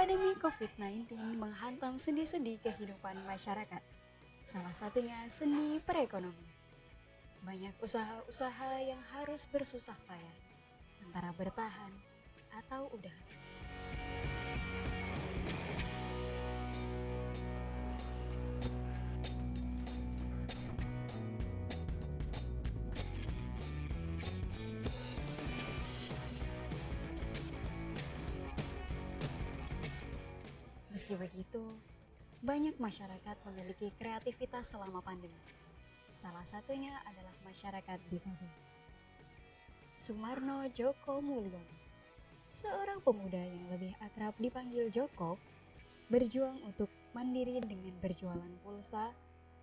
Pandemi COVID-19 menghantam sendi-sendi kehidupan masyarakat. Salah satunya seni perekonomian. Banyak usaha-usaha yang harus bersusah payah antara bertahan atau udah. Meski begitu, banyak masyarakat memiliki kreativitas selama pandemi. Salah satunya adalah masyarakat difabel. Sumarno Joko Mulyono, seorang pemuda yang lebih akrab dipanggil Joko, berjuang untuk mandiri dengan berjualan pulsa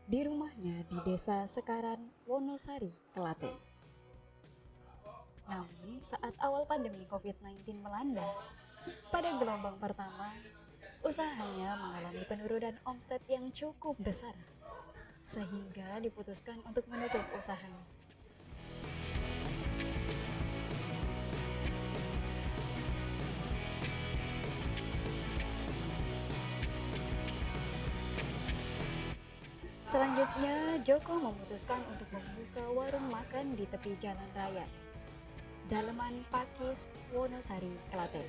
di rumahnya di desa Sekaran, Wonosari, Klaten. Namun saat awal pandemi COVID-19 melanda, pada gelombang pertama, usahanya mengalami penurunan omset yang cukup besar, sehingga diputuskan untuk menutup usahanya. Selanjutnya, Joko memutuskan untuk membuka warung makan di tepi jalan raya, Daleman Pakis, Wonosari, Klaten.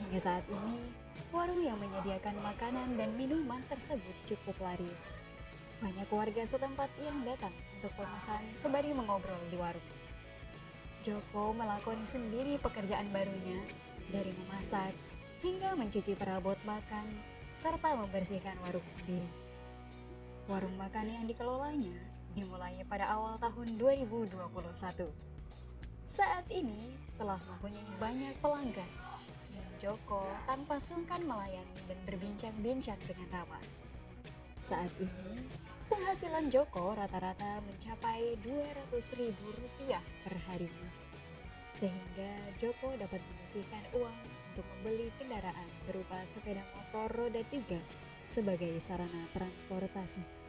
Hingga saat ini, warung yang menyediakan makanan dan minuman tersebut cukup laris. Banyak warga setempat yang datang untuk pemesan sembari mengobrol di warung. Joko melakoni sendiri pekerjaan barunya dari memasak hingga mencuci perabot makan serta membersihkan warung sendiri. Warung makan yang dikelolanya dimulai pada awal tahun 2021. Saat ini telah mempunyai banyak pelanggan Joko tanpa sungkan melayani dan berbincang-bincang dengan ramah. Saat ini, penghasilan Joko rata-rata mencapai Rp200.000 per harinya. Sehingga Joko dapat menyisihkan uang untuk membeli kendaraan berupa sepeda motor roda 3 sebagai sarana transportasi.